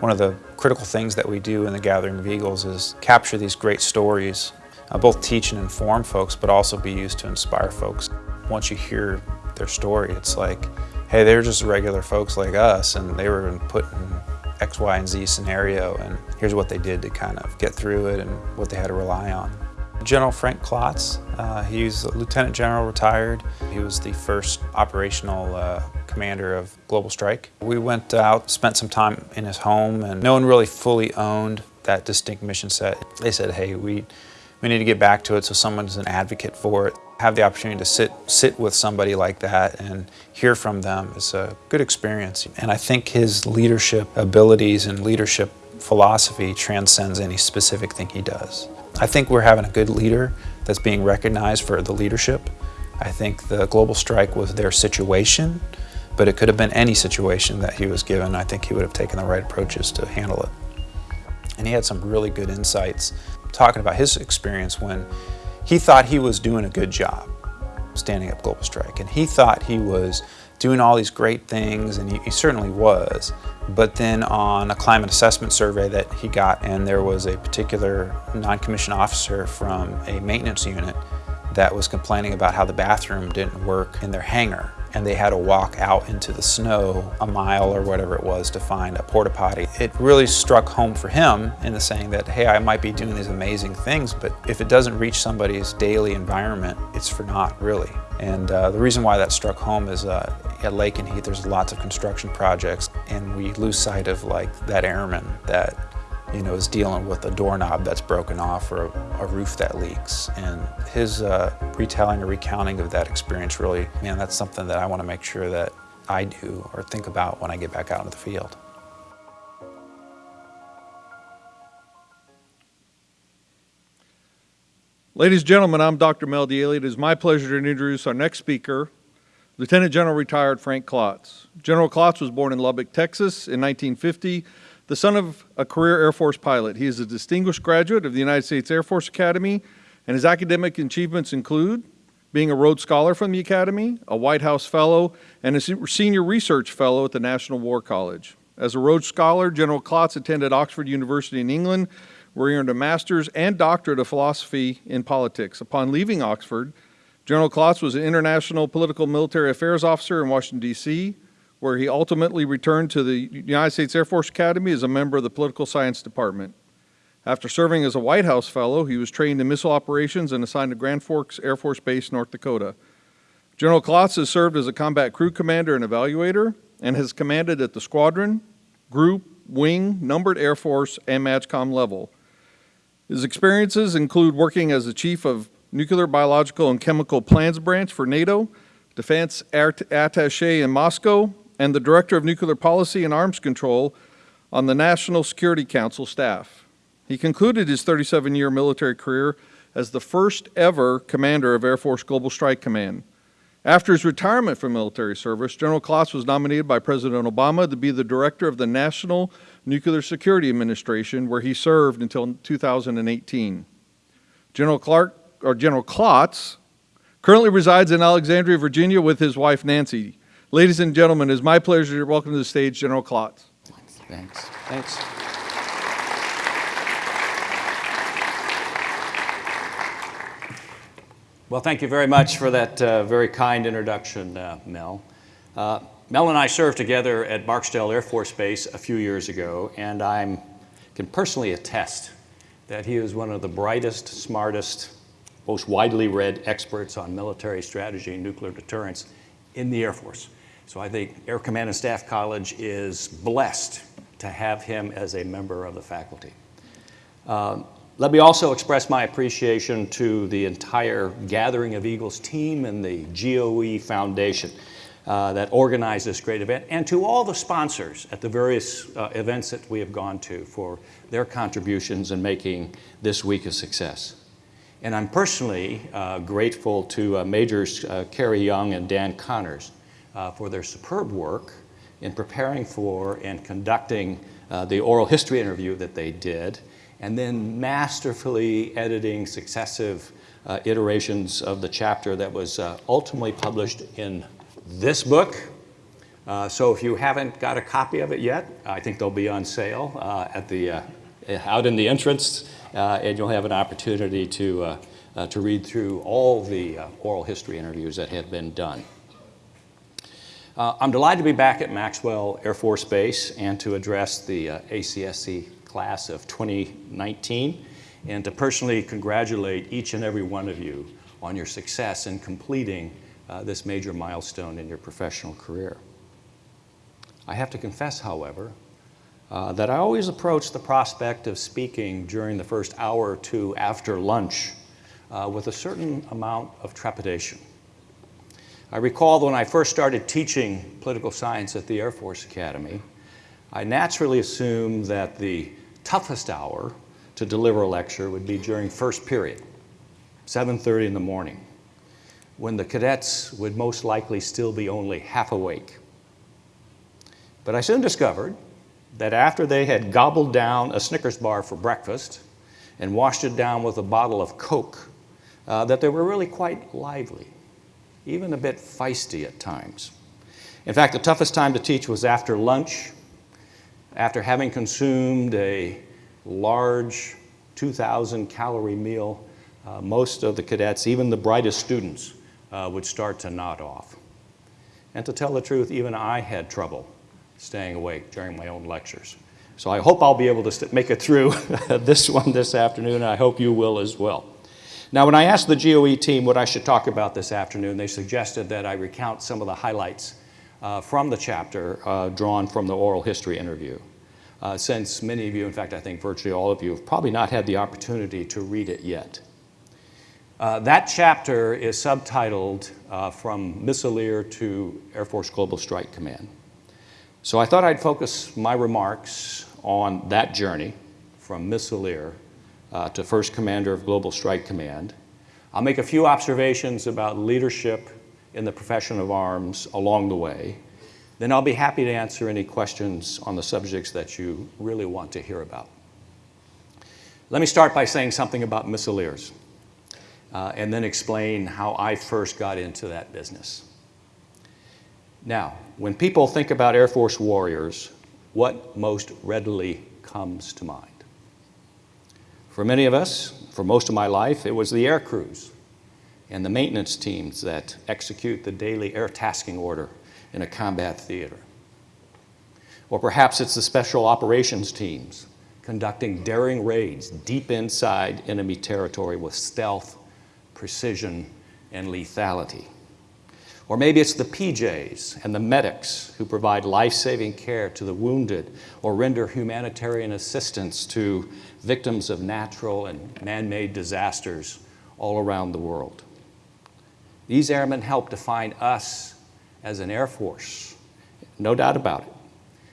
One of the critical things that we do in the Gathering of Eagles is capture these great stories, uh, both teach and inform folks, but also be used to inspire folks. Once you hear their story, it's like, hey, they're just regular folks like us, and they were put in X, Y, and Z scenario, and here's what they did to kind of get through it and what they had to rely on. General Frank Klotz, uh, he's a lieutenant general retired. He was the first operational uh, commander of Global Strike. We went out, spent some time in his home, and no one really fully owned that distinct mission set. They said, hey, we, we need to get back to it so someone's an advocate for it. Have the opportunity to sit, sit with somebody like that and hear from them is a good experience. And I think his leadership abilities and leadership philosophy transcends any specific thing he does. I think we're having a good leader that's being recognized for the leadership. I think the global strike was their situation, but it could have been any situation that he was given. I think he would have taken the right approaches to handle it. And he had some really good insights talking about his experience when he thought he was doing a good job standing up global strike. And he thought he was doing all these great things, and he, he, certainly was. But then on a climate assessment survey that he got, and there was a particular non-commissioned officer from a maintenance unit that was complaining about how the bathroom didn't work in their hangar and they had to walk out into the snow a mile or whatever it was to find a porta potty. It really struck home for him in the saying that, hey, I might be doing these amazing things, but if it doesn't reach somebody's daily environment, it's for naught, really. And uh, the reason why that struck home is uh, at Lakenheath, there's lots of construction projects, and we lose sight of like that airman that you know, is dealing with a doorknob that's broken off or a, a roof that leaks. And his uh, retelling or recounting of that experience really, man, that's something that I want to make sure that I do or think about when I get back out into the field. Ladies and gentlemen, I'm Dr. Mel Deaile. It is my pleasure to introduce our next speaker, Lieutenant General retired Frank Klotz. General Klotz was born in Lubbock, Texas in 1950 the son of a career Air Force pilot. He is a distinguished graduate of the United States Air Force Academy, and his academic achievements include being a Rhodes Scholar from the Academy, a White House Fellow, and a Senior Research Fellow at the National War College. As a Rhodes Scholar, General Klotz attended Oxford University in England, where he earned a master's and doctorate of philosophy in politics. Upon leaving Oxford, General Klotz was an international political military affairs officer in Washington, D.C., where he ultimately returned to the United States Air Force Academy as a member of the Political Science Department. After serving as a White House Fellow, he was trained in missile operations and assigned to Grand Forks Air Force Base, North Dakota. General Klotz has served as a combat crew commander and evaluator and has commanded at the squadron, group, wing, numbered Air Force, and MAJCOM level. His experiences include working as the chief of Nuclear, Biological, and Chemical Plans Branch for NATO, defense attache in Moscow, and the Director of Nuclear Policy and Arms Control on the National Security Council staff. He concluded his 37-year military career as the first ever commander of Air Force Global Strike Command. After his retirement from military service, General Klotz was nominated by President Obama to be the director of the National Nuclear Security Administration, where he served until 2018. General Clark, or General Klotz, currently resides in Alexandria, Virginia with his wife Nancy. Ladies and gentlemen, it is my pleasure to welcome to the stage General Klotz. Thanks. Thanks. Well, thank you very much for that uh, very kind introduction, uh, Mel. Uh, Mel and I served together at Barksdale Air Force Base a few years ago, and I can personally attest that he is one of the brightest, smartest, most widely read experts on military strategy and nuclear deterrence in the Air Force. So I think Air Command and Staff College is blessed to have him as a member of the faculty. Um, let me also express my appreciation to the entire Gathering of Eagles team and the GOE Foundation uh, that organized this great event, and to all the sponsors at the various uh, events that we have gone to for their contributions in making this week a success. And I'm personally uh, grateful to uh, Majors uh, Kerry Young and Dan Connors uh, for their superb work in preparing for and conducting uh, the oral history interview that they did, and then masterfully editing successive uh, iterations of the chapter that was uh, ultimately published in this book, Uh, so if you haven't got a copy of it yet, I think they'll be on sale uh, at the, uh, out in the entrance, and you'll have an opportunity to, to read through all the oral history interviews that have been done. I'm delighted to be back at Maxwell Air Force Base and to address the ACSC class of 2019 and to personally congratulate each and every one of you on your success in completing uh, this major milestone in your professional career. I have to confess, however, uh, that I always approach the prospect of speaking during the first hour or two after lunch uh, with a certain amount of trepidation. I recall when I first started teaching political science at the Air Force Academy, I naturally assumed that the toughest hour to deliver a lecture would be during first period, 7.30 in the morning, when the cadets would most likely still be only half awake. But I soon discovered that after they had gobbled down a Snickers bar for breakfast and washed it down with a bottle of Coke, uh, that they were really quite lively, even a bit feisty at times. In fact, the toughest time to teach was after lunch, after having consumed a large 2,000 calorie meal, uh, most of the cadets, even the brightest students, uh, would start to nod off. And to tell the truth, even I had trouble staying awake during my own lectures. So I hope I'll be able to make it through this one this afternoon, and I hope you will as well. Now, when I asked the GOE team what I should talk about this afternoon, they suggested that I recount some of the highlights uh, from the chapter uh, drawn from the oral history interview uh, since many of you, in fact, I think virtually all of you, have probably not had the opportunity to read it yet. Uh, that chapter is subtitled uh, From Missileer to Air Force Global Strike Command. So I thought I'd focus my remarks on that journey from Missileer uh, to First Commander of Global Strike Command. I'll make a few observations about leadership in the profession of arms along the way, then I'll be happy to answer any questions on the subjects that you really want to hear about. Let me start by saying something about missileers uh, and then explain how I first got into that business. Now, when people think about Air Force warriors, what most readily comes to mind? For many of us, for most of my life, it was the air crews and the maintenance teams that execute the daily air tasking order in a combat theater. Or perhaps it's the special operations teams conducting daring raids deep inside enemy territory with stealth, precision, and lethality. Or maybe it's the PJs and the medics who provide life-saving care to the wounded or render humanitarian assistance to victims of natural and man-made disasters all around the world. These airmen help define us as an Air Force, no doubt about it.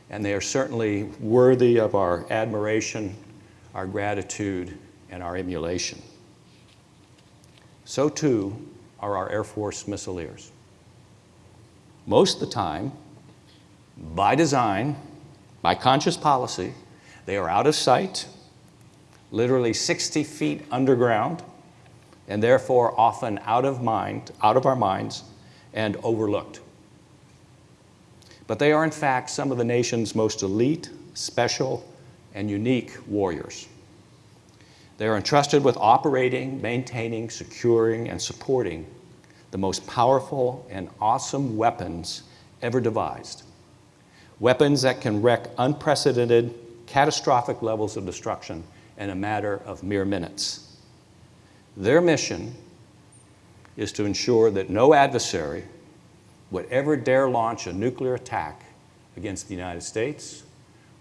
And they are certainly worthy of our admiration, our gratitude, and our emulation. So too are our Air Force missileers. Most of the time, by design, by conscious policy, they are out of sight, literally 60 feet underground, and therefore often out of mind, out of our minds, and overlooked but they are in fact some of the nation's most elite, special, and unique warriors. They are entrusted with operating, maintaining, securing, and supporting the most powerful and awesome weapons ever devised. Weapons that can wreak unprecedented, catastrophic levels of destruction in a matter of mere minutes. Their mission is to ensure that no adversary would ever dare launch a nuclear attack against the United States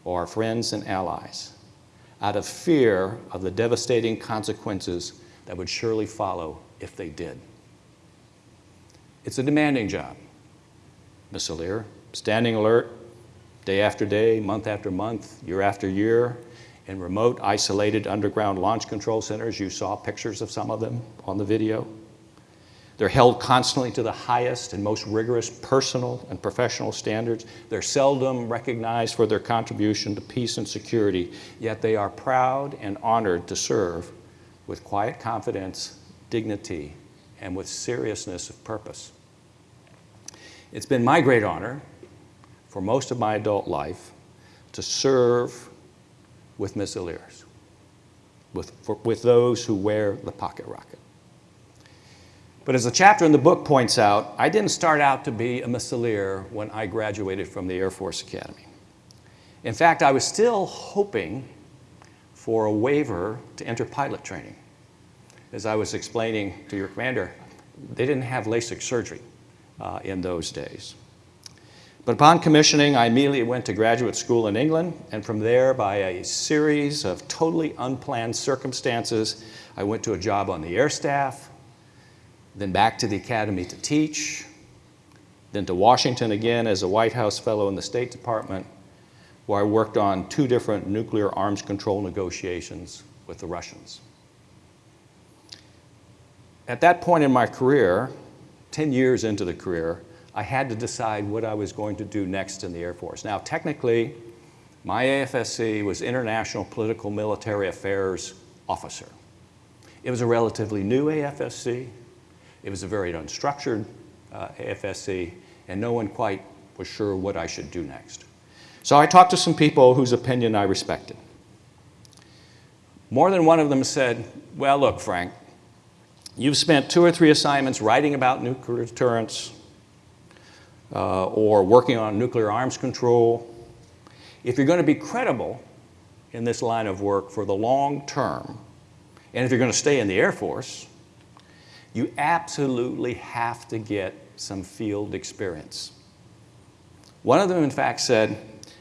or our friends and allies out of fear of the devastating consequences that would surely follow if they did. It's a demanding job, Miss Missileer, standing alert day after day, month after month, year after year, in remote, isolated underground launch control centers. You saw pictures of some of them on the video. They're held constantly to the highest and most rigorous personal and professional standards. They're seldom recognized for their contribution to peace and security, yet they are proud and honored to serve with quiet confidence, dignity, and with seriousness of purpose. It's been my great honor for most of my adult life to serve with missileers, with, for, with those who wear the pocket rocket. But as the chapter in the book points out, I didn't start out to be a missileer when I graduated from the Air Force Academy. In fact, I was still hoping for a waiver to enter pilot training. As I was explaining to your commander, they didn't have LASIK surgery uh, in those days. But upon commissioning, I immediately went to graduate school in England, and from there, by a series of totally unplanned circumstances, I went to a job on the air staff, then back to the academy to teach, then to Washington again as a White House fellow in the State Department, where I worked on two different nuclear arms control negotiations with the Russians. At that point in my career, 10 years into the career, I had to decide what I was going to do next in the Air Force. Now, technically, my AFSC was International Political Military Affairs Officer. It was a relatively new AFSC. It was a very unstructured uh, AFSC, and no one quite was sure what I should do next. So I talked to some people whose opinion I respected. More than one of them said, well, look, Frank, you've spent two or three assignments writing about nuclear deterrence, uh, or working on nuclear arms control. If you're going to be credible in this line of work for the long term, and if you're going to stay in the Air Force, you absolutely have to get some field experience. One of them, in fact, said,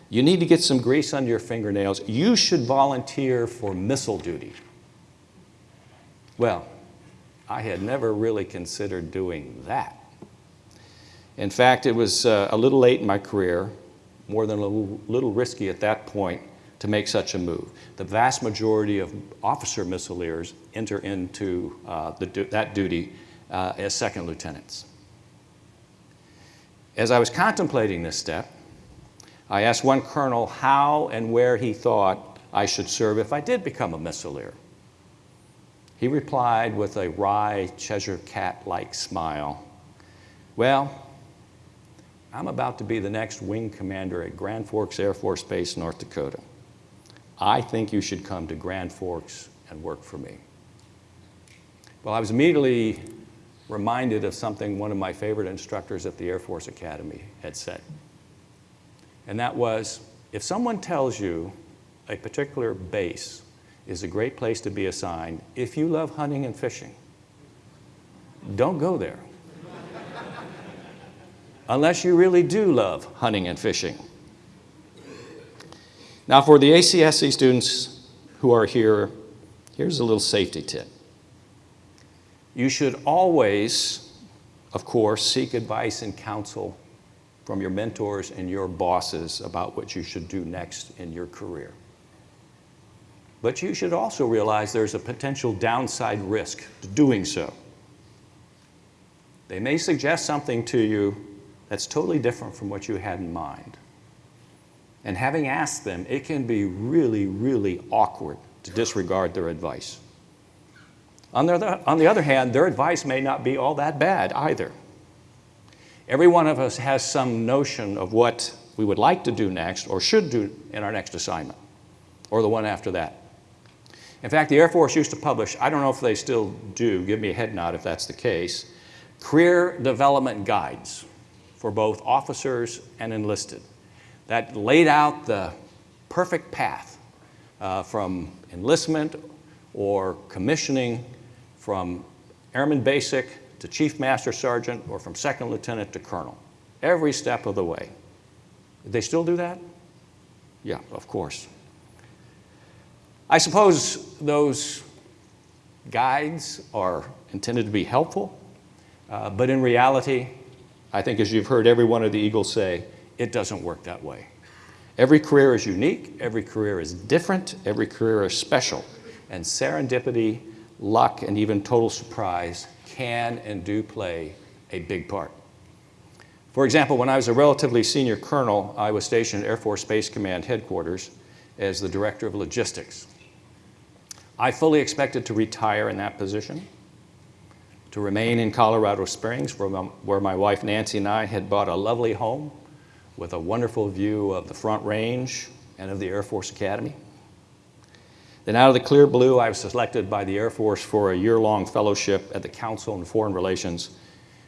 you need to get some grease under your fingernails. You should volunteer for missile duty. Well, I had never really considered doing that. In fact, it was uh, a little late in my career, more than a little, little, risky at that point to make such a move. The vast majority of officer missileers enter into uh, the, that duty uh, as second lieutenants. As I was contemplating this step, I asked one colonel how and where he thought I should serve if I did become a missileer. He replied with a wry Cheshire cat-like smile, well, I'm about to be the next wing commander at Grand Forks Air Force Base, North Dakota. I think you should come to Grand Forks and work for me. Well, I was immediately reminded of something one of my favorite instructors at the Air Force Academy had said. And that was, if someone tells you a particular base is a great place to be assigned, if you love hunting and fishing, don't go there unless you really do love hunting and fishing. Now for the ACSC students who are here, here's a little safety tip. You should always, of course, seek advice and counsel from your mentors and your bosses about what you should do next in your career. But you should also realize there's a potential downside risk to doing so. They may suggest something to you that's totally different from what you had in mind. And having asked them, it can be really, really awkward to disregard their advice. On the, other, on the other hand, their advice may not be all that bad either. Every one of us has some notion of what we would like to do next or should do in our next assignment or the one after that. In fact, the Air Force used to publish, I don't know if they still do, give me a head nod if that's the case, career development guides for both officers and enlisted. That laid out the perfect path uh, from enlistment or commissioning, from airman basic to chief master sergeant, or from second lieutenant to colonel, every step of the way. They still do that? Yeah, of course. I suppose those guides are intended to be helpful, uh, but in reality, I think as you've heard every one of the Eagles say, it doesn't work that way. Every career is unique, every career is different, every career is special. And serendipity, luck, and even total surprise can and do play a big part. For example, when I was a relatively senior colonel, I was stationed at Air Force Space Command headquarters as the director of logistics. I fully expected to retire in that position to remain in Colorado Springs where my, where my wife Nancy and I had bought a lovely home with a wonderful view of the Front Range and of the Air Force Academy. Then out of the clear blue, I was selected by the Air Force for a year-long fellowship at the Council on Foreign Relations,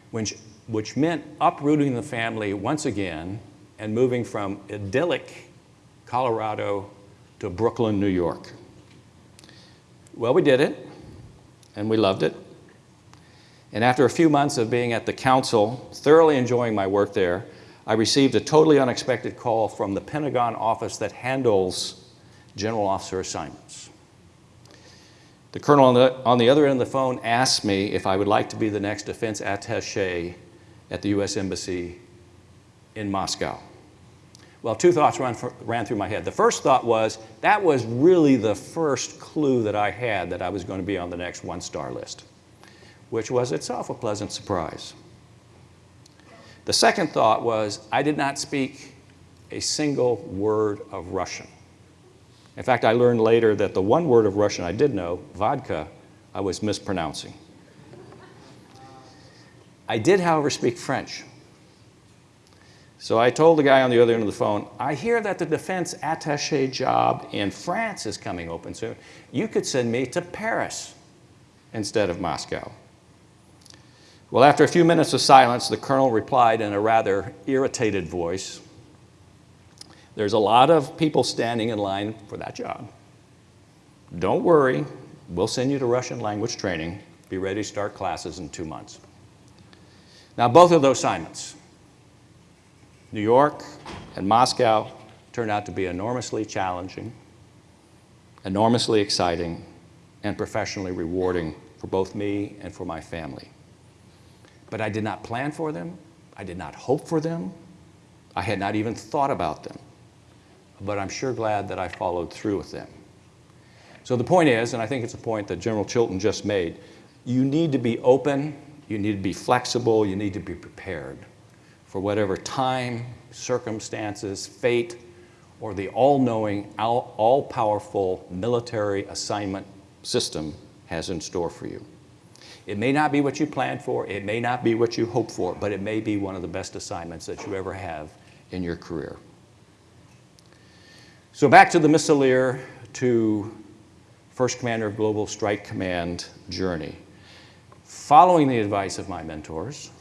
which, which meant uprooting the family once again and moving from idyllic Colorado to Brooklyn, New York. Well, we did it, and we loved it. And after a few months of being at the council, thoroughly enjoying my work there, I received a totally unexpected call from the Pentagon office that handles general officer assignments. The colonel on the, on the other end of the phone asked me if I would like to be the next defense attache at the U.S. Embassy in Moscow. Well, two thoughts ran, ran through my head. The first thought was that was really the first clue that I had that I was going to be on the next one star list, which was itself a pleasant surprise. The second thought was I did not speak a single word of Russian. In fact, I learned later that the one word of Russian I did know, vodka, I was mispronouncing. I did, however, speak French. So I told the guy on the other end of the phone, I hear that the defense attache job in France is coming open soon. You could send me to Paris instead of Moscow. Well, after a few minutes of silence, the colonel replied in a rather irritated voice, there's a lot of people standing in line for that job. Don't worry, we'll send you to Russian language training. Be ready to start classes in two months. Now, both of those assignments, New York and Moscow, turned out to be enormously challenging, enormously exciting, and professionally rewarding for both me and for my family. But I did not plan for them. I did not hope for them. I had not even thought about them but I'm sure glad that I followed through with them. So the point is, and I think it's a point that General Chilton just made, you need to be open, you need to be flexible, you need to be prepared for whatever time, circumstances, fate, or the all-knowing, all-powerful military assignment system has in store for you. It may not be what you planned for, it may not be what you hoped for, but it may be one of the best assignments that you ever have in your career. So back to the Missileer to First Commander of Global Strike Command journey. Following the advice of my mentors,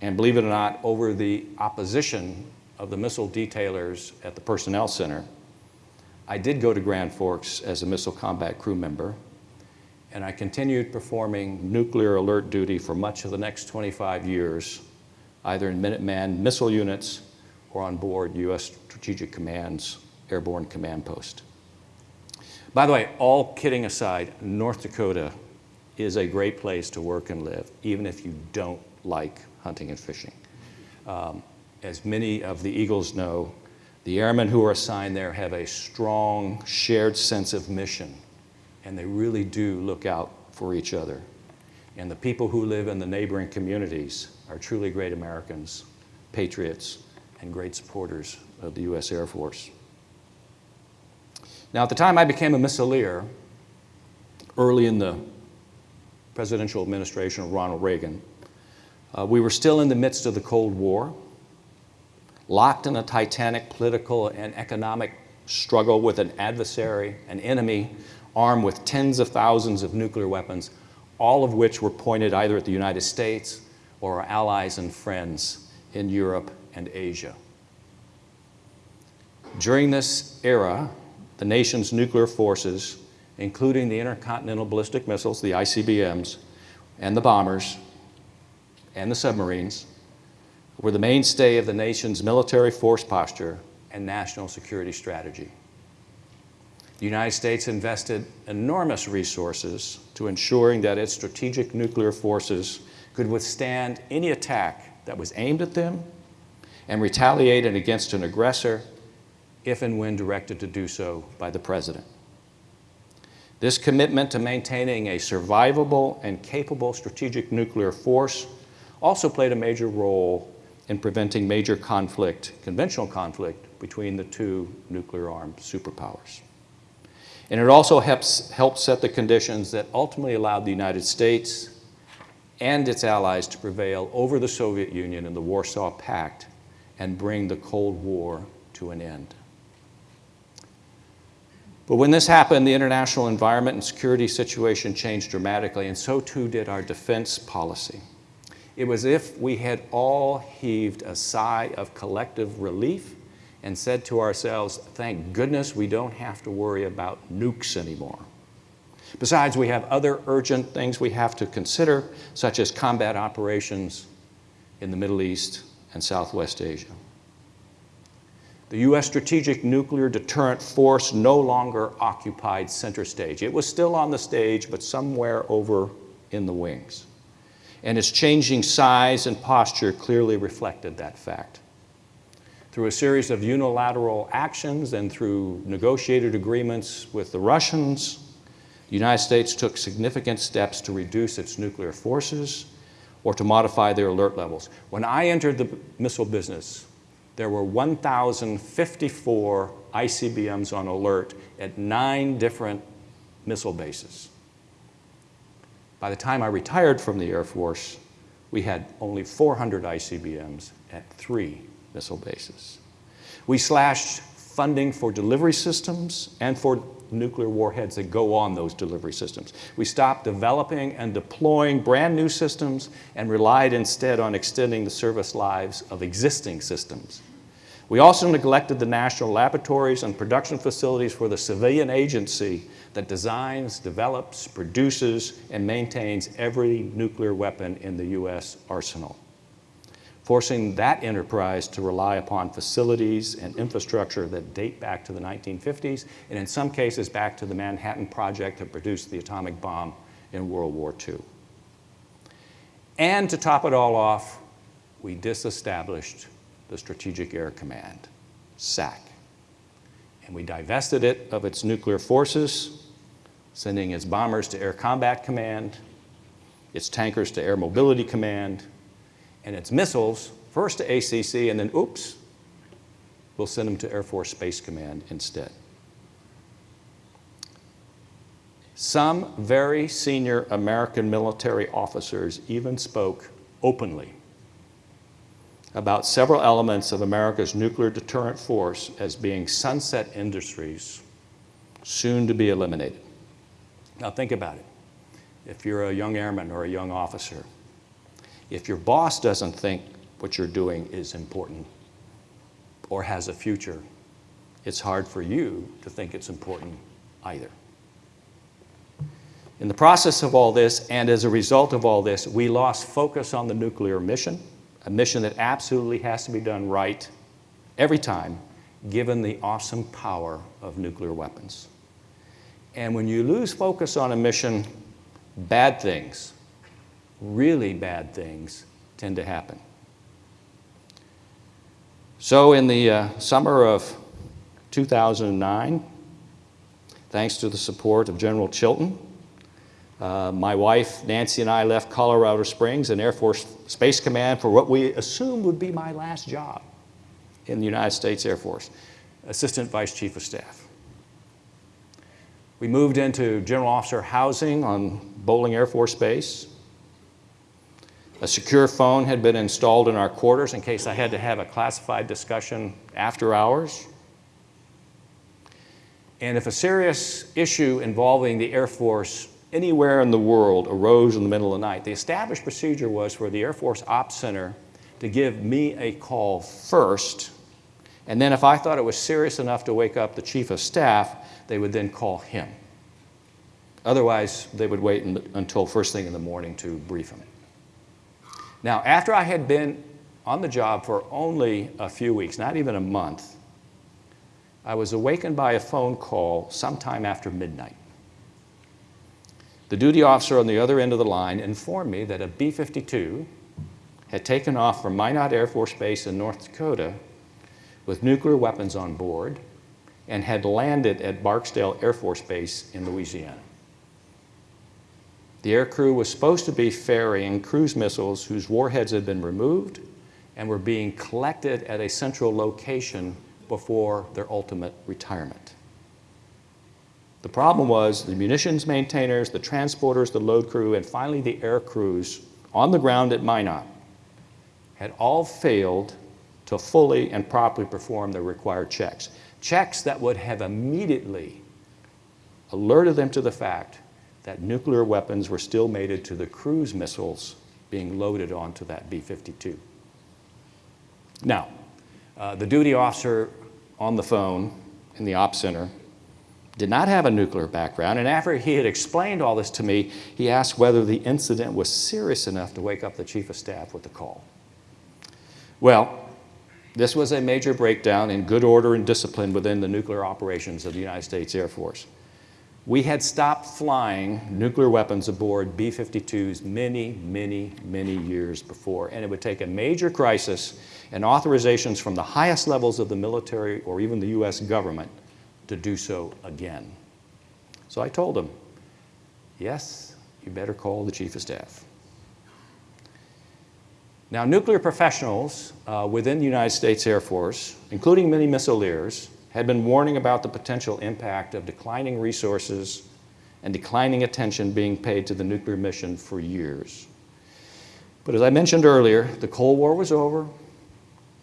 and believe it or not, over the opposition of the missile detailers at the Personnel Center, I did go to Grand Forks as a missile combat crew member, and I continued performing nuclear alert duty for much of the next 25 years, either in Minuteman missile units or on board U.S. Strategic Command's Airborne Command Post. By the way, all kidding aside, North Dakota is a great place to work and live, even if you don't like hunting and fishing. Um, as many of the Eagles know, the airmen who are assigned there have a strong shared sense of mission, and they really do look out for each other. And the people who live in the neighboring communities are truly great Americans, patriots, and great supporters of the U.S. Air Force. Now, at the time I became a missileer, early in the presidential administration of Ronald Reagan, uh, we were still in the midst of the Cold War, locked in a titanic political and economic struggle with an adversary, an enemy, armed with tens of thousands of nuclear weapons, all of which were pointed either at the United States or our allies and friends in Europe and Asia. During this era, the nation's nuclear forces, including the intercontinental ballistic missiles, the ICBMs, and the bombers, and the submarines, were the mainstay of the nation's military force posture and national security strategy. The United States invested enormous resources to ensuring that its strategic nuclear forces could withstand any attack that was aimed at them and retaliated against an aggressor if and when directed to do so by the President. This commitment to maintaining a survivable and capable strategic nuclear force also played a major role in preventing major conflict, conventional conflict, between the two nuclear-armed superpowers. And it also helps, helped set the conditions that ultimately allowed the United States and its allies to prevail over the Soviet Union in the Warsaw Pact and bring the Cold War to an end. But when this happened, the international environment and security situation changed dramatically, and so too did our defense policy. It was as if we had all heaved a sigh of collective relief and said to ourselves, thank goodness we don't have to worry about nukes anymore. Besides, we have other urgent things we have to consider, such as combat operations in the Middle East and Southwest Asia. The U.S. strategic nuclear deterrent force no longer occupied center stage. It was still on the stage, but somewhere over in the wings. And its changing size and posture clearly reflected that fact. Through a series of unilateral actions and through negotiated agreements with the Russians, the United States took significant steps to reduce its nuclear forces or to modify their alert levels. When I entered the missile business, there were 1,054 ICBMs on alert at nine different missile bases. By the time I retired from the Air Force, we had only 400 ICBMs at three missile bases. We slashed funding for delivery systems and for nuclear warheads that go on those delivery systems. We stopped developing and deploying brand new systems and relied instead on extending the service lives of existing systems. We also neglected the national laboratories and production facilities for the civilian agency that designs, develops, produces, and maintains every nuclear weapon in the U.S. arsenal forcing that enterprise to rely upon facilities and infrastructure that date back to the 1950s, and in some cases back to the Manhattan Project that produced the atomic bomb in World War II. And to top it all off, we disestablished the Strategic Air Command, SAC. And we divested it of its nuclear forces, sending its bombers to Air Combat Command, its tankers to Air Mobility Command, and its missiles first to ACC and then, oops, we'll send them to Air Force Space Command instead. Some very senior American military officers even spoke openly about several elements of America's nuclear deterrent force as being sunset industries soon to be eliminated. Now think about it. If you're a young airman or a young officer, if your boss doesn't think what you're doing is important or has a future, it's hard for you to think it's important either. In the process of all this, and as a result of all this, we lost focus on the nuclear mission, a mission that absolutely has to be done right every time, given the awesome power of nuclear weapons. And when you lose focus on a mission, bad things really bad things tend to happen. So in the uh, summer of 2009, thanks to the support of General Chilton, uh, my wife, Nancy, and I left Colorado Springs and Air Force Space Command for what we assumed would be my last job in the United States Air Force, Assistant Vice Chief of Staff. We moved into General Officer housing on Bolling Air Force Base. A secure phone had been installed in our quarters in case I had to have a classified discussion after hours. And if a serious issue involving the Air Force anywhere in the world arose in the middle of the night, the established procedure was for the Air Force Ops Center to give me a call first, and then if I thought it was serious enough to wake up the Chief of Staff, they would then call him. Otherwise, they would wait until first thing in the morning to brief him. Now, after I had been on the job for only a few weeks, not even a month, I was awakened by a phone call sometime after midnight. The duty officer on the other end of the line informed me that a B-52 had taken off from Minot Air Force Base in North Dakota with nuclear weapons on board and had landed at Barksdale Air Force Base in Louisiana. The aircrew was supposed to be ferrying cruise missiles whose warheads had been removed and were being collected at a central location before their ultimate retirement. The problem was the munitions maintainers, the transporters, the load crew, and finally the air crews on the ground at Minot had all failed to fully and properly perform the required checks. Checks that would have immediately alerted them to the fact that nuclear weapons were still mated to the cruise missiles being loaded onto that B-52. Now, uh, the duty officer on the phone in the op center did not have a nuclear background, and after he had explained all this to me, he asked whether the incident was serious enough to wake up the chief of staff with the call. Well, this was a major breakdown in good order and discipline within the nuclear operations of the United States Air Force. We had stopped flying nuclear weapons aboard B-52s many, many, many years before, and it would take a major crisis and authorizations from the highest levels of the military or even the U.S. government to do so again. So I told him, yes, you better call the Chief of Staff. Now, nuclear professionals uh, within the United States Air Force, including many missileers, had been warning about the potential impact of declining resources and declining attention being paid to the nuclear mission for years. But as I mentioned earlier, the Cold War was over,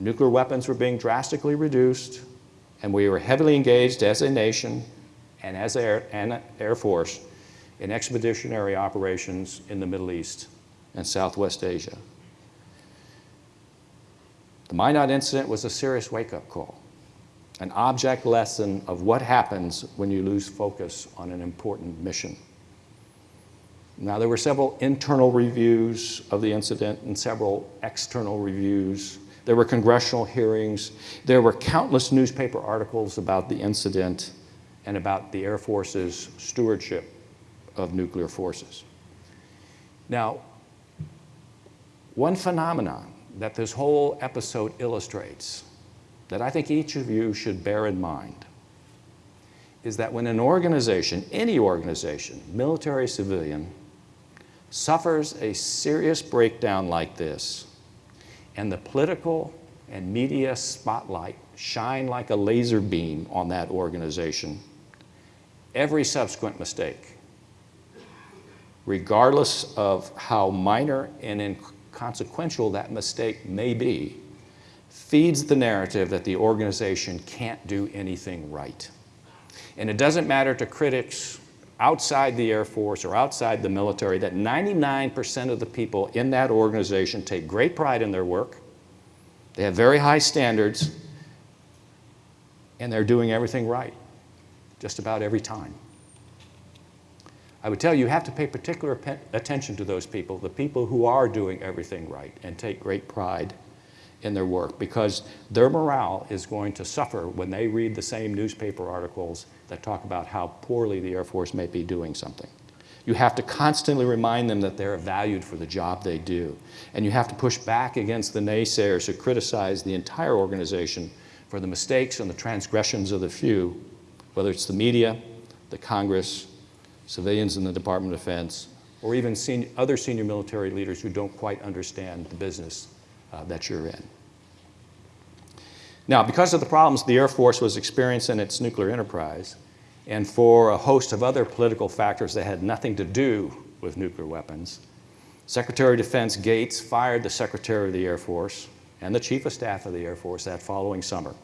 nuclear weapons were being drastically reduced, and we were heavily engaged as a nation and as Air, and Air Force in expeditionary operations in the Middle East and Southwest Asia. The Minot incident was a serious wake-up call, an object lesson of what happens when you lose focus on an important mission. Now, there were several internal reviews of the incident and several external reviews there were congressional hearings. There were countless newspaper articles about the incident and about the Air Force's stewardship of nuclear forces. Now, one phenomenon that this whole episode illustrates that I think each of you should bear in mind is that when an organization, any organization, military, civilian, suffers a serious breakdown like this, and the political and media spotlight shine like a laser beam on that organization, every subsequent mistake, regardless of how minor and inconsequential that mistake may be, feeds the narrative that the organization can't do anything right. And it doesn't matter to critics outside the Air Force or outside the military that 99% of the people in that organization take great pride in their work, they have very high standards, and they're doing everything right, just about every time. I would tell you, you have to pay particular attention to those people, the people who are doing everything right and take great pride in their work because their morale is going to suffer when they read the same newspaper articles that talk about how poorly the Air Force may be doing something. You have to constantly remind them that they're valued for the job they do. And you have to push back against the naysayers who criticize the entire organization for the mistakes and the transgressions of the few, whether it's the media, the Congress, civilians in the Department of Defense, or even senior, other senior military leaders who don't quite understand the business uh, that you're in. Now, because of the problems the Air Force was experiencing in its nuclear enterprise, and for a host of other political factors that had nothing to do with nuclear weapons, Secretary of Defense Gates fired the Secretary of the Air Force and the Chief of Staff of the Air Force that following summer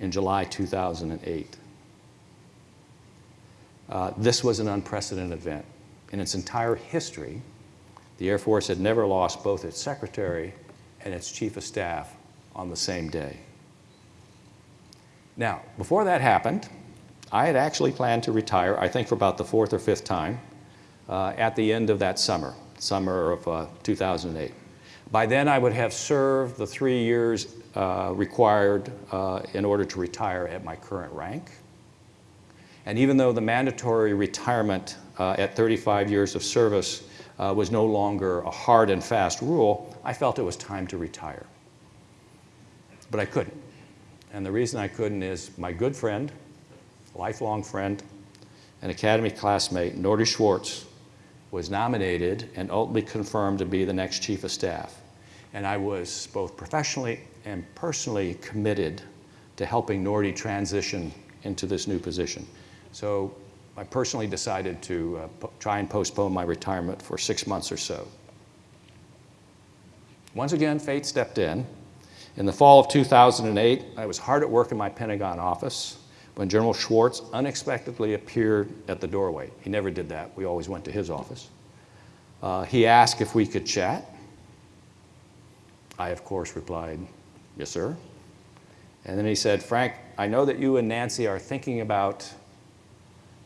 in July 2008. Uh, this was an unprecedented event. In its entire history, the Air Force had never lost both its Secretary and its chief of staff on the same day. Now, before that happened, I had actually planned to retire, I think for about the fourth or fifth time, uh, at the end of that summer, summer of uh, 2008. By then, I would have served the three years uh, required uh, in order to retire at my current rank. And even though the mandatory retirement uh, at 35 years of service uh, was no longer a hard and fast rule, I felt it was time to retire. But I couldn't. And the reason I couldn't is my good friend, lifelong friend, and Academy classmate, Norty Schwartz, was nominated and ultimately confirmed to be the next Chief of Staff. And I was both professionally and personally committed to helping Norty transition into this new position. So I personally decided to uh, try and postpone my retirement for six months or so. Once again, fate stepped in. In the fall of 2008, I was hard at work in my Pentagon office when General Schwartz unexpectedly appeared at the doorway. He never did that. We always went to his office. Uh, he asked if we could chat. I, of course, replied, Yes, sir. And then he said, Frank, I know that you and Nancy are thinking about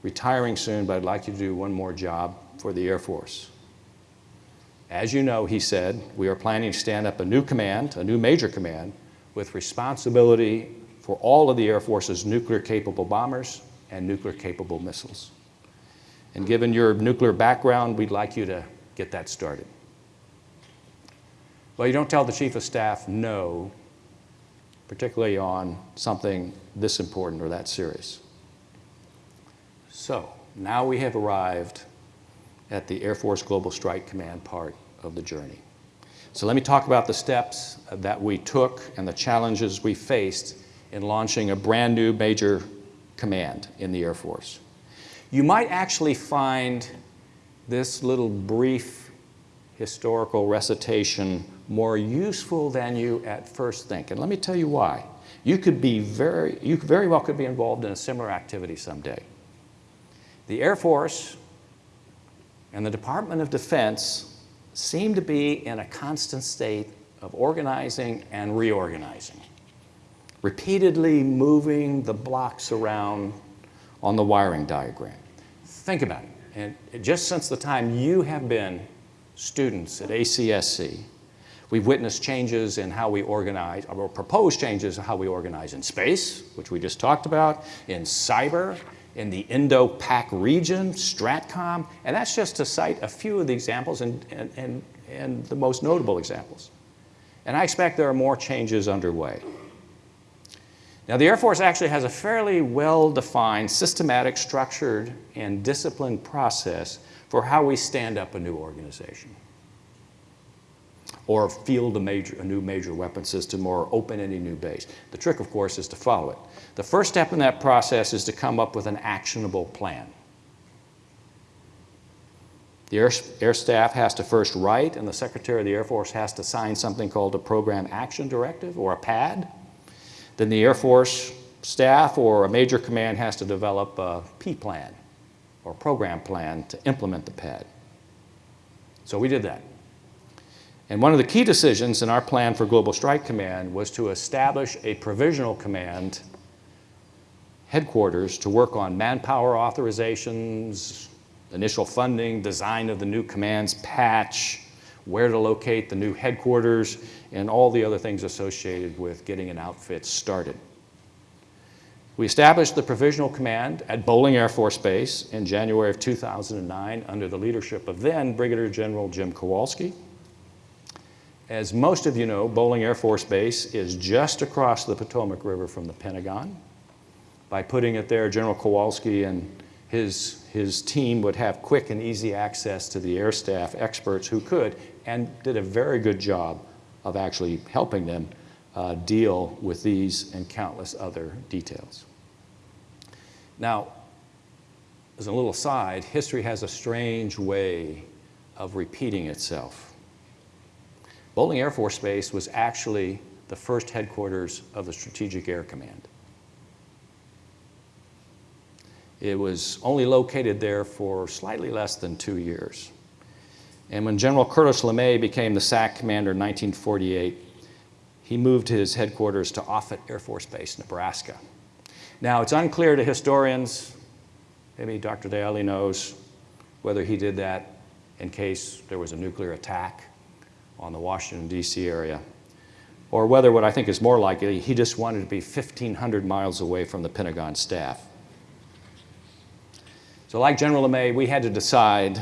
retiring soon, but I'd like you to do one more job for the Air Force. As you know, he said, we are planning to stand up a new command, a new major command, with responsibility for all of the Air Force's nuclear-capable bombers and nuclear-capable missiles. And given your nuclear background, we'd like you to get that started. Well, you don't tell the Chief of Staff no, particularly on something this important or that serious. So, now we have arrived at the Air Force Global Strike Command part of the journey. So let me talk about the steps that we took and the challenges we faced in launching a brand new major command in the Air Force. You might actually find this little brief historical recitation more useful than you at first think. And let me tell you why. You could be very, you very well could be involved in a similar activity someday. The Air Force and the Department of Defense seem to be in a constant state of organizing and reorganizing, repeatedly moving the blocks around on the wiring diagram. Think about it. And just since the time you have been students at ACSC, we've witnessed changes in how we organize, or proposed changes in how we organize in space, which we just talked about, in cyber, in the Indo-Pac region, STRATCOM, and that's just to cite a few of the examples and, and, and, and the most notable examples. And I expect there are more changes underway. Now, the Air Force actually has a fairly well-defined, systematic, structured, and disciplined process for how we stand up a new organization or field a, major, a new major weapon system or open any new base. The trick, of course, is to follow it. The first step in that process is to come up with an actionable plan. The Air, Air, Staff has to first write, and the Secretary of the Air Force has to sign something called a Program Action Directive, or a PAD. Then the Air Force staff or a major command has to develop a P plan, or program plan, to implement the PAD. So we did that. And one of the key decisions in our plan for Global Strike Command was to establish a provisional command headquarters to work on manpower authorizations, initial funding, design of the new command's patch, where to locate the new headquarters, and all the other things associated with getting an outfit started. We established the Provisional Command at Bolling Air Force Base in January of 2009 under the leadership of then Brigadier General Jim Kowalski. As most of you know, Bolling Air Force Base is just across the Potomac River from the Pentagon. By putting it there, General Kowalski and his, his team would have quick and easy access to the air staff experts who could and did a very good job of actually helping them uh, deal with these and countless other details. Now, as a little aside, history has a strange way of repeating itself. Bolling Air Force Base was actually the first headquarters of the Strategic Air Command. It was only located there for slightly less than two years. And when General Curtis LeMay became the SAC commander in 1948, he moved his headquarters to Offutt Air Force Base, Nebraska. Now, it's unclear to historians, maybe Dr. Deaile knows, whether he did that in case there was a nuclear attack on the Washington, D.C. area, or whether what I think is more likely, he just wanted to be 1,500 miles away from the Pentagon staff. So like General LeMay, we had to decide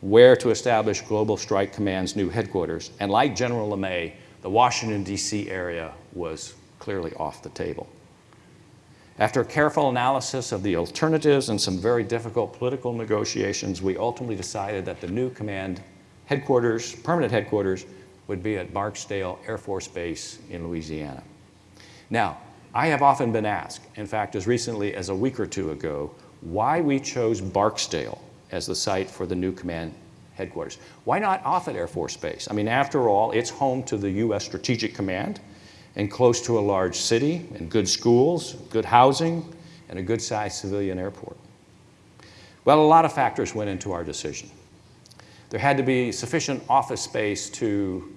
where to establish Global Strike Command's new headquarters. And like General LeMay, the Washington, D.C. area was clearly off the table. After a careful analysis of the alternatives and some very difficult political negotiations, we ultimately decided that the new command headquarters, permanent headquarters, would be at Barksdale Air Force Base in Louisiana. Now, I have often been asked, in fact, as recently as a week or two ago, why we chose Barksdale as the site for the new command headquarters. Why not Offutt Air Force Base? I mean, after all, it's home to the U.S. Strategic Command, and close to a large city and good schools, good housing, and a good-sized civilian airport. Well, a lot of factors went into our decision. There had to be sufficient office space to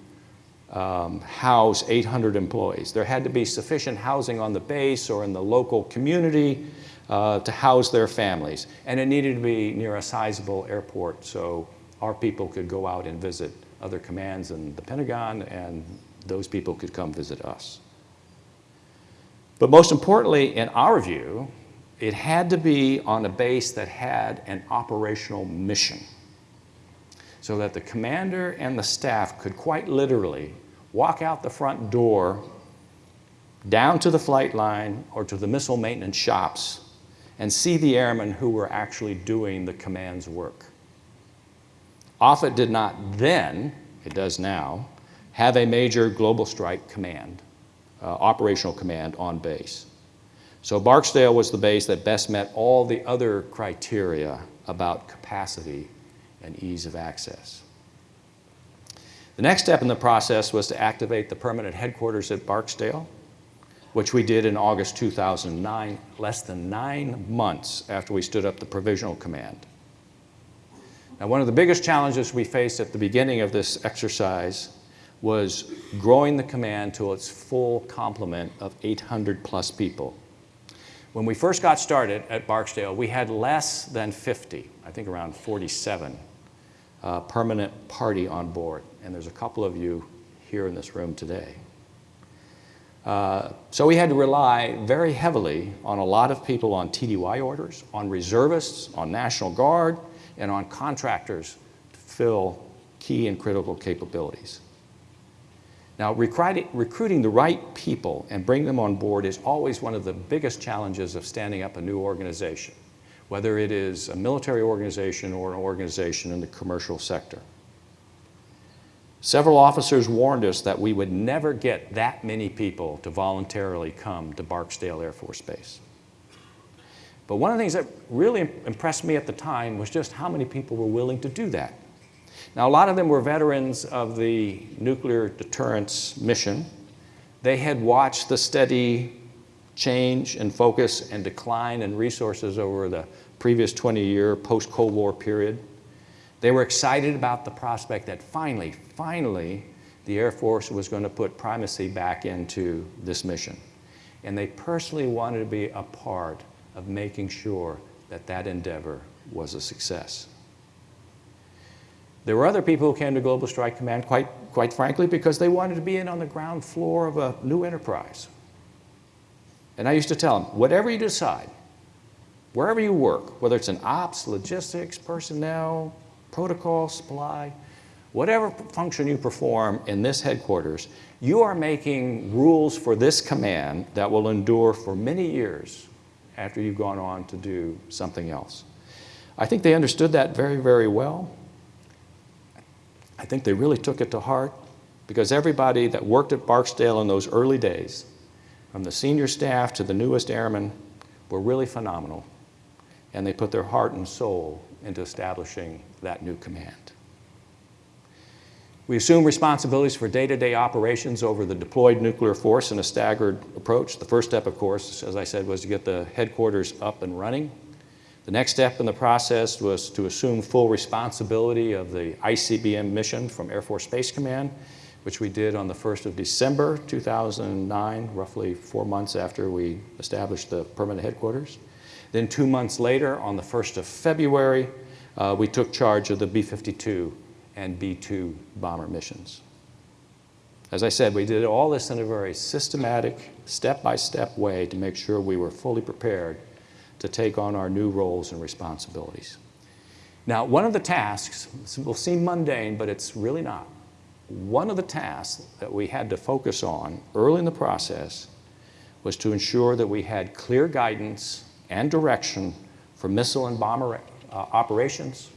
um, house 800 employees. There had to be sufficient housing on the base or in the local community uh, to house their families. And it needed to be near a sizable airport so our people could go out and visit other commands in the Pentagon and those people could come visit us. But most importantly, in our view, it had to be on a base that had an operational mission so that the commander and the staff could quite literally walk out the front door down to the flight line or to the missile maintenance shops and see the airmen who were actually doing the command's work. Offutt did not then, it does now, have a major global strike command, uh, operational command on base. So Barksdale was the base that best met all the other criteria about capacity and ease of access. The next step in the process was to activate the permanent headquarters at Barksdale, which we did in August 2009, less than nine months after we stood up the provisional command. Now, one of the biggest challenges we faced at the beginning of this exercise was growing the command to its full complement of 800 plus people. When we first got started at Barksdale, we had less than 50, I think around 47, uh, permanent party on board. And there's a couple of you here in this room today. Uh, so we had to rely very heavily on a lot of people on TDY orders, on reservists, on National Guard, and on contractors to fill key and critical capabilities. Now, recruiting the right people and bring them on board is always one of the biggest challenges of standing up a new organization, whether it is a military organization or an organization in the commercial sector. Several officers warned us that we would never get that many people to voluntarily come to Barksdale Air Force Base. But one of the things that really impressed me at the time was just how many people were willing to do that. Now, a lot of them were veterans of the nuclear deterrence mission. They had watched the steady change and focus and decline in resources over the previous 20-year post-Cold War period. They were excited about the prospect that finally, finally, the Air Force was going to put primacy back into this mission. And they personally wanted to be a part of making sure that that endeavor was a success. There were other people who came to Global Strike Command, quite, quite frankly, because they wanted to be in on the ground floor of a new enterprise. And I used to tell them, whatever you decide, wherever you work, whether it's in ops, logistics, personnel, protocol, supply, whatever function you perform in this headquarters, you are making rules for this command that will endure for many years after you've gone on to do something else. I think they understood that very, very well. I think they really took it to heart because everybody that worked at Barksdale in those early days, from the senior staff to the newest airmen, were really phenomenal. And they put their heart and soul into establishing that new command. We assume responsibilities for day-to-day -day operations over the deployed nuclear force in a staggered approach. The first step, of course, as I said, was to get the headquarters up and running. The next step in the process was to assume full responsibility of the ICBM mission from Air Force Space Command, which we did on the 1st of December 2009, roughly four months after we established the permanent headquarters. Then two months later, on the 1st of February, uh, we took charge of the B-52 and B-2 bomber missions. As I said, we did all this in a very systematic, step-by-step -step way to make sure we were fully prepared to take on our new roles and responsibilities. Now, one of the tasks, will seem mundane, but it's really not. One of the tasks that we had to focus on early in the process was to ensure that we had clear guidance and direction for missile and bomber uh, operations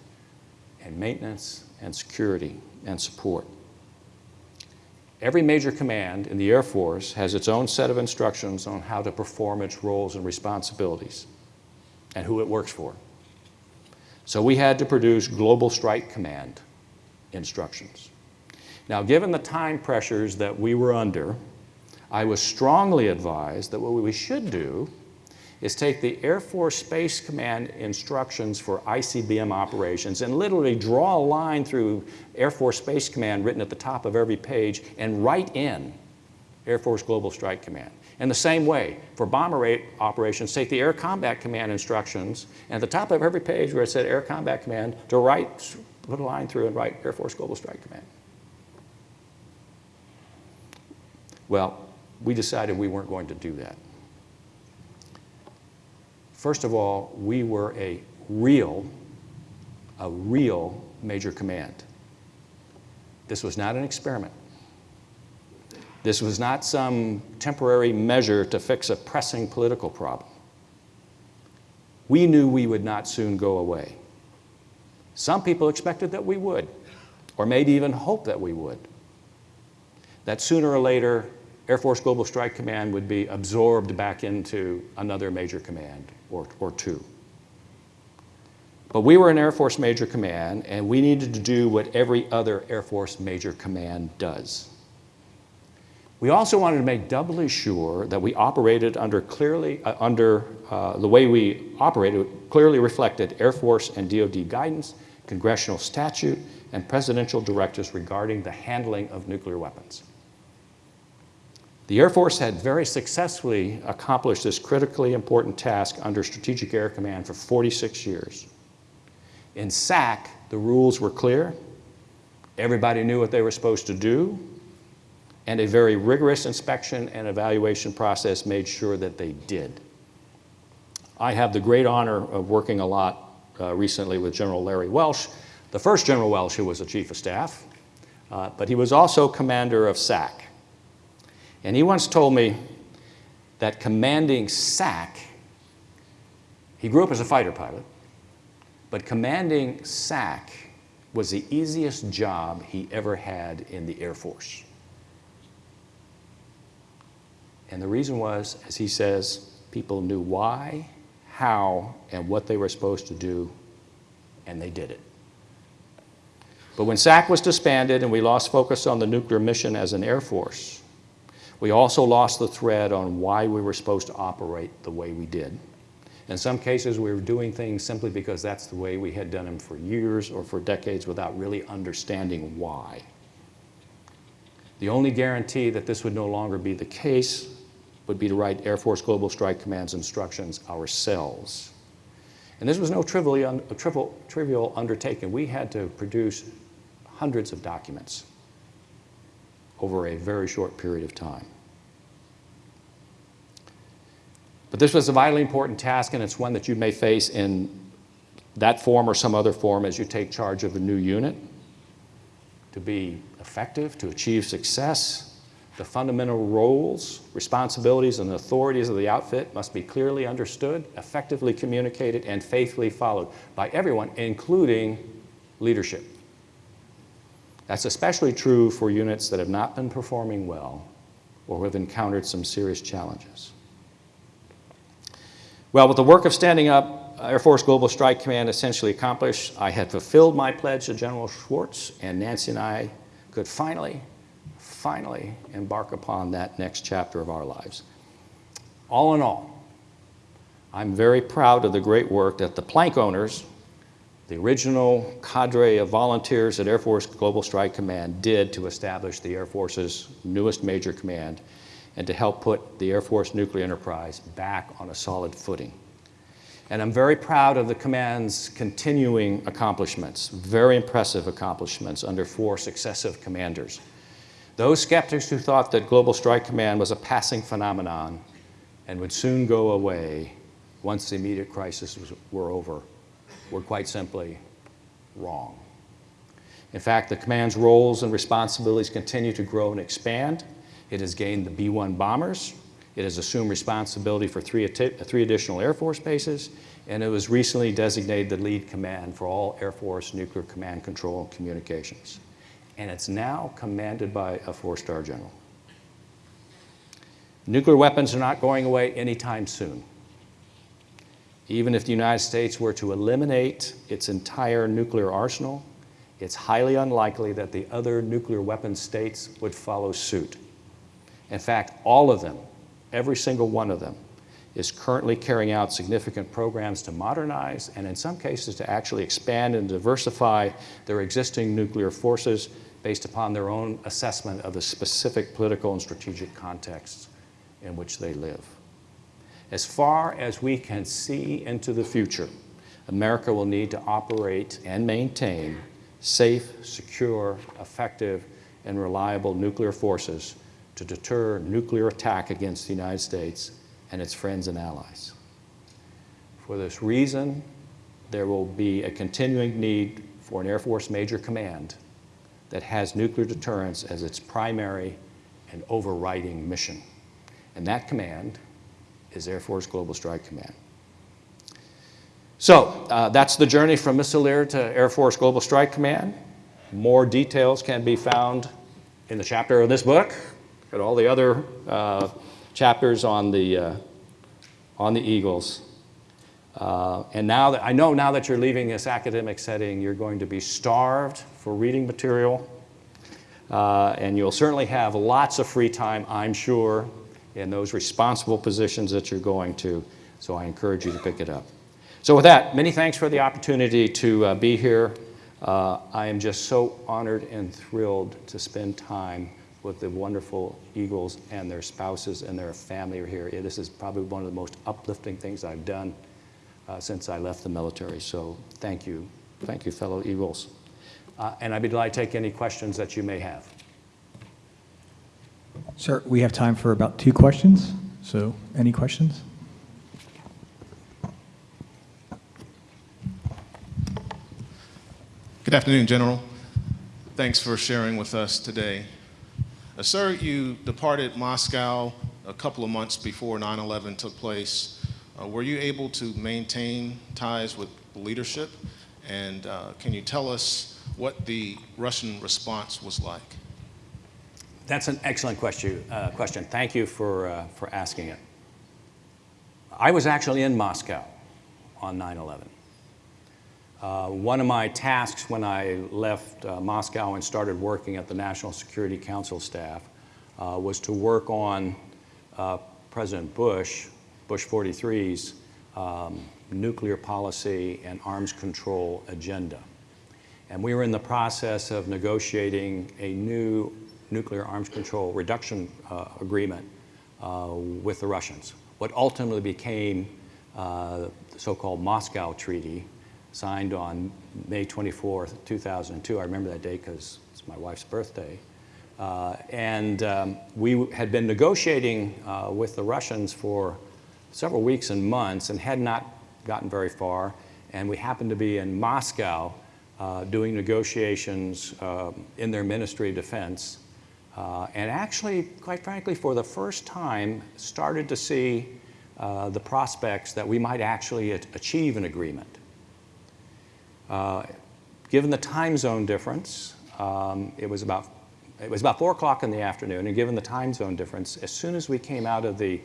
and maintenance and security and support. Every major command in the Air Force has its own set of instructions on how to perform its roles and responsibilities and who it works for. So we had to produce Global Strike Command instructions. Now, given the time pressures that we were under, I was strongly advised that what we should do is take the Air Force Space Command instructions for ICBM operations and literally draw a line through Air Force Space Command written at the top of every page and write in Air Force Global Strike Command. In the same way, for bomber operations, take the Air Combat Command instructions and at the top of every page where it said Air Combat Command to write, put a line through and write Air Force Global Strike Command. Well, we decided we weren't going to do that. First of all, we were a real, a real major command. This was not an experiment. This was not some temporary measure to fix a pressing political problem. We knew we would not soon go away. Some people expected that we would, or maybe even hoped that we would. That sooner or later, Air Force Global Strike Command would be absorbed back into another major command or, or two. But we were an Air Force Major Command, and we needed to do what every other Air Force Major Command does. We also wanted to make doubly sure that we operated under clearly, uh, under uh, the way we operated clearly reflected Air Force and DoD guidance, congressional statute, and presidential directives regarding the handling of nuclear weapons. The Air Force had very successfully accomplished this critically important task under Strategic Air Command for 46 years. In SAC, the rules were clear, everybody knew what they were supposed to do, and a very rigorous inspection and evaluation process made sure that they did. I have the great honor of working a lot uh, recently with General Larry Welch, the first General Welch who was a chief of staff, uh, but he was also commander of SAC. And he once told me that commanding SAC, he grew up as a fighter pilot, but commanding SAC was the easiest job he ever had in the Air Force. And the reason was, as he says, people knew why, how, and what they were supposed to do, and they did it. But when SAC was disbanded and we lost focus on the nuclear mission as an Air Force, we also lost the thread on why we were supposed to operate the way we did. In some cases, we were doing things simply because that's the way we had done them for years or for decades without really understanding why. The only guarantee that this would no longer be the case would be to write Air Force Global Strike Command's instructions ourselves. And this was no trivial, trivial, undertaking. We had to produce hundreds of documents over a very short period of time. But this was a vitally important task, and it's one that you may face in that form or some other form as you take charge of a new unit. To be effective, to achieve success, the fundamental roles, responsibilities, and authorities of the outfit must be clearly understood, effectively communicated, and faithfully followed by everyone, including leadership. That's especially true for units that have not been performing well or have encountered some serious challenges. Well, with the work of standing up uh, Air Force Global Strike Command essentially accomplished, I had fulfilled my pledge to General Schwartz, and Nancy and I could finally, finally embark upon that next chapter of our lives. All in all, I'm very proud of the great work that the plank owners the original cadre of volunteers at Air Force Global Strike Command did to establish the Air Force's newest major command and to help put the Air Force nuclear enterprise back on a solid footing. And I'm very proud of the command's continuing accomplishments, very impressive accomplishments under four successive commanders. Those skeptics who thought that Global Strike Command was a passing phenomenon and would soon go away once the immediate crisis was, were over were quite simply wrong. In fact, the command's roles and responsibilities continue to grow and expand. It has gained the B-1 bombers. It has assumed responsibility for three, three additional Air Force bases, and it was recently designated the lead command for all Air Force nuclear command control and communications. And it's now commanded by a four-star general. Nuclear weapons are not going away anytime soon. Even if the United States were to eliminate its entire nuclear arsenal, it's highly unlikely that the other nuclear weapon states would follow suit. In fact, all of them, every single one of them, is currently carrying out significant programs to modernize and in some cases to actually expand and diversify their existing nuclear forces based upon their own assessment of the specific political and strategic contexts in which they live. As far as we can see into the future, America will need to operate and maintain safe, secure, effective, and reliable nuclear forces to deter nuclear attack against the United States and its friends and allies. For this reason, there will be a continuing need for an Air Force Major Command that has nuclear deterrence as its primary and overriding mission. And that command is Air Force Global Strike Command. So uh, that's the journey from Missile to Air Force Global Strike Command. More details can be found in the chapter of this book and all the other uh, chapters on the, uh, on the Eagles. Uh, and now that I know now that you're leaving this academic setting, you're going to be starved for reading material. Uh, and you'll certainly have lots of free time, I'm sure, in those responsible positions that you're going to. So I encourage you to pick it up. So with that, many thanks for the opportunity to uh, be here. Uh, I am just so honored and thrilled to spend time with the wonderful Eagles and their spouses and their family here. This is probably one of the most uplifting things I've done uh, since I left the military. So thank you. Thank you, fellow Eagles. Uh, and I'd be delighted to take any questions that you may have. Sir, we have time for about two questions. So any questions? Good afternoon, General. Thanks for sharing with us today. Uh, sir, you departed Moscow a couple of months before 9-11 took place. Uh, were you able to maintain ties with leadership? And uh, can you tell us what the Russian response was like? That's an excellent question. Uh, question. Thank you for, uh, for asking it. I was actually in Moscow on 9-11. Uh, one of my tasks when I left uh, Moscow and started working at the National Security Council staff uh, was to work on uh, President Bush, Bush 43's um, nuclear policy and arms control agenda. And we were in the process of negotiating a new nuclear arms control reduction uh, agreement uh, with the Russians. What ultimately became the so-called Moscow Treaty, signed on May 24, 2002. I remember that date because it's my wife's birthday. Uh, and um, we had been negotiating uh, with the Russians for several weeks and months and had not gotten very far. And we happened to be in Moscow uh, doing negotiations um, in their Ministry of Defense. Uh, and actually, quite frankly, for the first time, started to see uh, the prospects that we might actually achieve an agreement. Uh, given the time zone difference, um, it was about it was about four o'clock in the afternoon, and given the time zone difference, as soon as we came out of the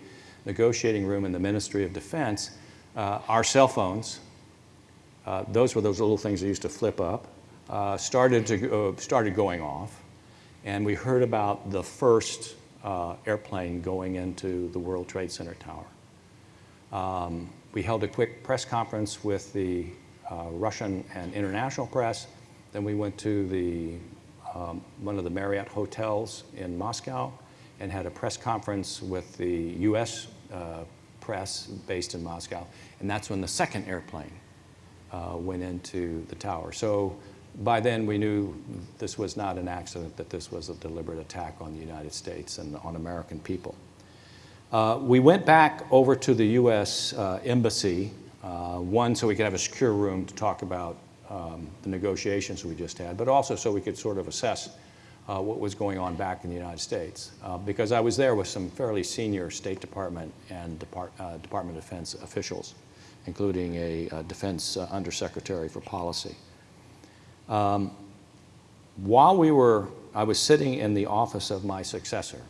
negotiating room in the Ministry of Defense, uh, our cell phones, uh, those were those little things that used to flip up, uh, started, to, started going off. And we heard about the first uh, airplane going into the World Trade Center tower. Um, we held a quick press conference with the uh, Russian and international press. Then we went to the, um, one of the Marriott hotels in Moscow and had a press conference with the U.S. Uh, press based in Moscow. And that's when the second airplane uh, went into the tower. So by then we knew this was not an accident, that this was a deliberate attack on the United States and on American people. Uh, we went back over to the U.S. Uh, Embassy uh, one, so we could have a secure room to talk about um, the negotiations we just had, but also so we could sort of assess uh, what was going on back in the United States. Uh, because I was there with some fairly senior State Department and Depart uh, Department of Defense officials, including a, Defense Undersecretary for Policy. Um, while we were, I was sitting in the office of my successor,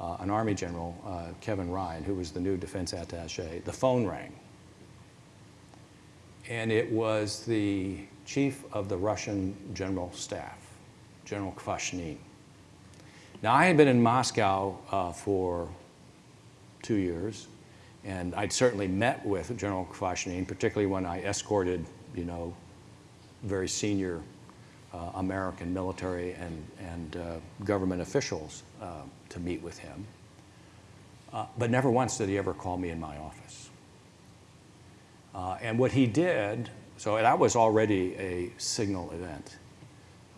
uh, an Army General, Kevin Ryan, who was the new defense attache, the phone rang and it was the chief of the Russian general staff, General Kvashnin. Now, I had been in Moscow uh, for two years, and I'd certainly met with General Kvashnin, particularly when I escorted, you know, very senior uh, American military and, and uh, government officials uh, to meet with him. Uh, but never once did he ever call me in my office. Uh, and what he did, so that was already a signal event.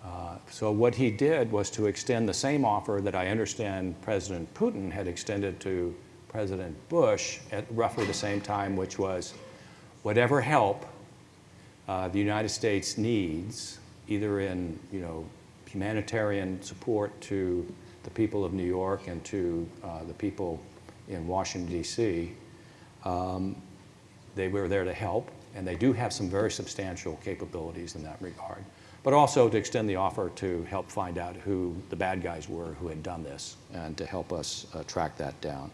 Uh, so what he did was to extend the same offer that I understand President Putin had extended to President Bush at roughly the same time, which was whatever help uh, the United States needs, either in you know, humanitarian support to the people of New York and to uh, the people in Washington, D.C., um, they were there to help, and they do have some very substantial capabilities in that regard, but also to extend the offer to help find out who the bad guys were who had done this and to help us uh, track that down.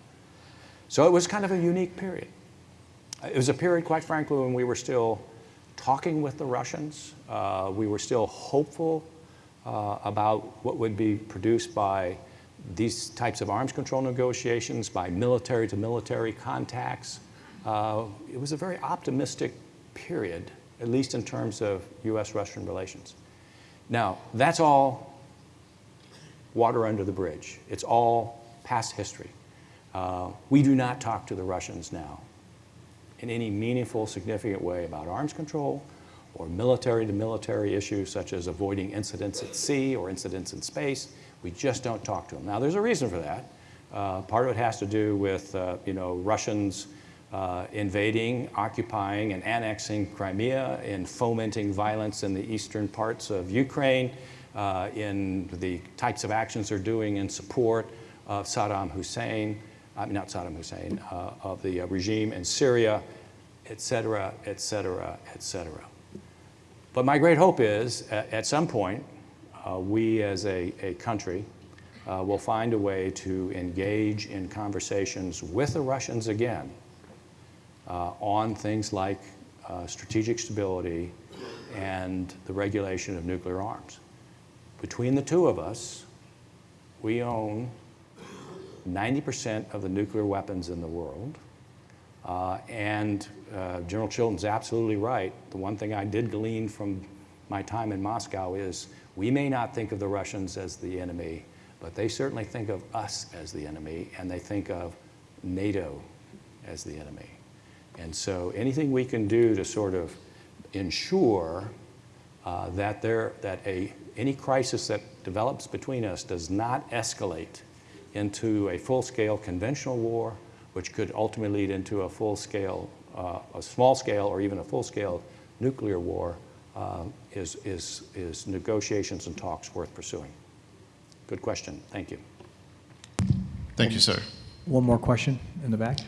So it was kind of a unique period. It was a period, quite frankly, when we were still talking with the Russians. Uh, we were still hopeful uh, about what would be produced by these types of arms control negotiations, by military to military contacts. Uh, it was a very optimistic period, at least in terms of US-Russian relations. Now, that's all water under the bridge. It's all past history. Uh, we do not talk to the Russians now in any meaningful, significant way about arms control or military to military issues such as avoiding incidents at sea or incidents in space. We just don't talk to them. Now, there's a reason for that. Uh, part of it has to do with, uh, you know, Russians uh, invading, occupying, and annexing Crimea, and fomenting violence in the eastern parts of Ukraine, uh, in the types of actions they're doing in support of Saddam Hussein, I mean, not Saddam Hussein, uh, of the uh, regime in Syria, et cetera, et cetera, et cetera. But my great hope is, at, at some point, uh, we as a, a country uh, will find a way to engage in conversations with the Russians again uh, on things like uh, strategic stability and the regulation of nuclear arms. Between the two of us, we own 90% of the nuclear weapons in the world. Uh, and uh, General Chilton's absolutely right. The one thing I did glean from my time in Moscow is we may not think of the Russians as the enemy, but they certainly think of us as the enemy, and they think of NATO as the enemy. And so anything we can do to sort of ensure uh, that, there, that a, any crisis that develops between us does not escalate into a full-scale conventional war, which could ultimately lead into a full-scale, uh, a small-scale or even a full-scale nuclear war, uh, is, is, is negotiations and talks worth pursuing? Good question. Thank you. Thank you, sir. One more question in the back.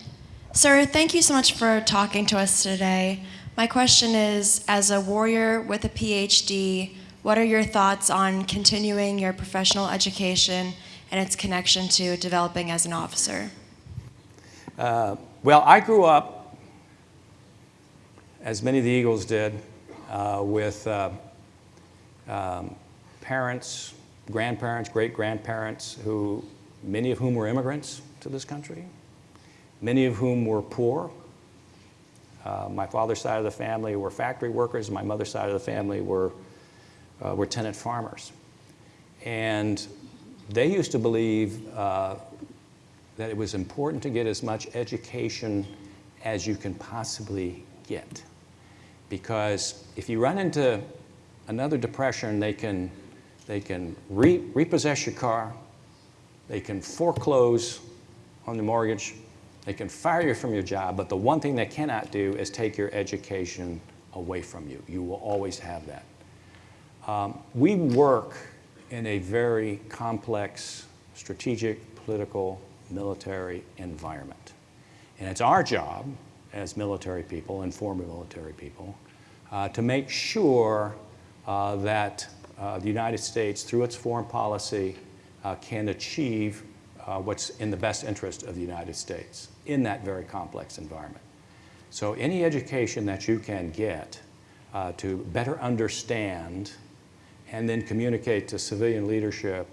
Sir, thank you so much for talking to us today. My question is As a warrior with a PhD, what are your thoughts on continuing your professional education and its connection to developing as an officer? Uh, well, I grew up, as many of the Eagles did, uh, with uh, um, parents, grandparents, great grandparents, who, many of whom were immigrants to this country, many of whom were poor. Uh, my father's side of the family were factory workers, my mother's side of the family were, uh, were tenant farmers. And they used to believe uh, that it was important to get as much education as you can possibly get. Because if you run into another depression, they can, they can re repossess your car, they can foreclose on the mortgage, they can fire you from your job, but the one thing they cannot do is take your education away from you. You will always have that. Um, we work in a very complex strategic, political, military environment. And it's our job as military people and former military people uh, to make sure uh, that uh, the United States, through its foreign policy, uh, can achieve uh, what's in the best interest of the United States in that very complex environment. So any education that you can get uh, to better understand and then communicate to civilian leadership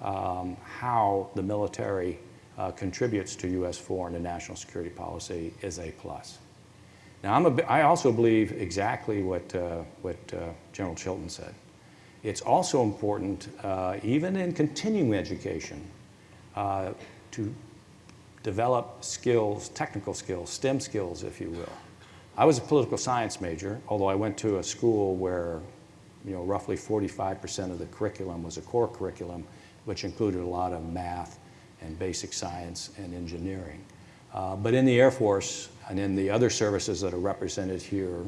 um, how the military uh, contributes to U.S. foreign and national security policy is a plus. Now, I'm a, I also believe exactly what, uh, what uh, General Chilton said. It's also important, uh, even in continuing education, uh, to develop skills, technical skills, STEM skills, if you will. I was a political science major, although I went to a school where, you know, roughly 45% of the curriculum was a core curriculum, which included a lot of math and basic science and engineering. Uh, but in the Air Force and in the other services that are represented here,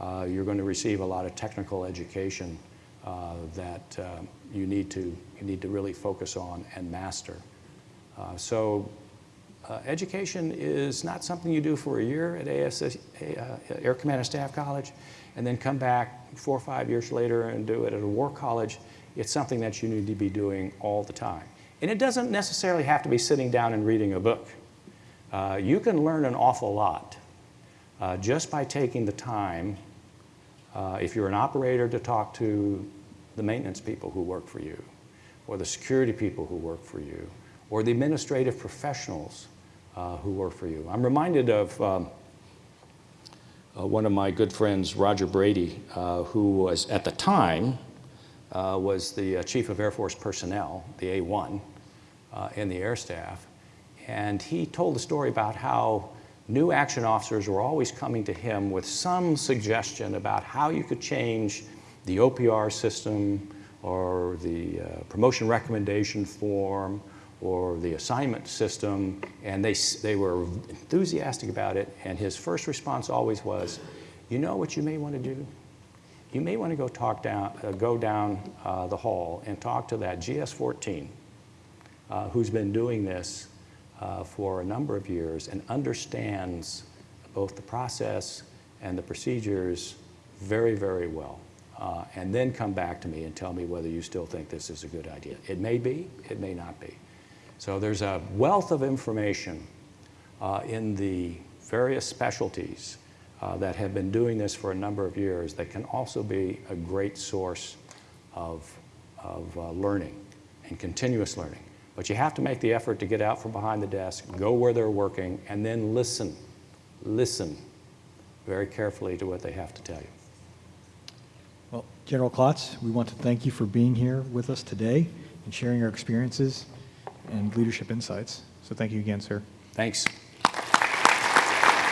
uh, you're going to receive a lot of technical education uh, that uh, you, need to, you need to really focus on and master. Uh, so uh, education is not something you do for a year at Air Command and Staff College and then come back four or five years later and do it at a war college. It's something that you need to be doing all the time. And it doesn't necessarily have to be sitting down and reading a book. Uh, you can learn an awful lot uh, just by taking the time, uh, if you're an operator, to talk to the maintenance people who work for you, or the security people who work for you, or the administrative professionals uh, who work for you. I'm reminded of um, uh, one of my good friends, Roger Brady, uh, who was at the time uh, was the uh, chief of Air Force personnel, the A1, uh, in the air staff. And he told the story about how new action officers were always coming to him with some suggestion about how you could change the OPR system or the uh, promotion recommendation form or the assignment system, and they, they were enthusiastic about it. And his first response always was, you know what you may want to do? You may want to go talk down, uh, go down uh, the hall and talk to that GS-14 uh, who's been doing this uh, for a number of years and understands both the process and the procedures very, very well. Uh, and then come back to me and tell me whether you still think this is a good idea. It may be, it may not be. So there's a wealth of information uh, in the various specialties uh, that have been doing this for a number of years that can also be a great source of, of uh, learning and continuous learning. But you have to make the effort to get out from behind the desk, go where they're working, and then listen. Listen very carefully to what they have to tell you. Well, General Klotz, we want to thank you for being here with us today and sharing your experiences and leadership insights. So thank you again, sir. Thanks.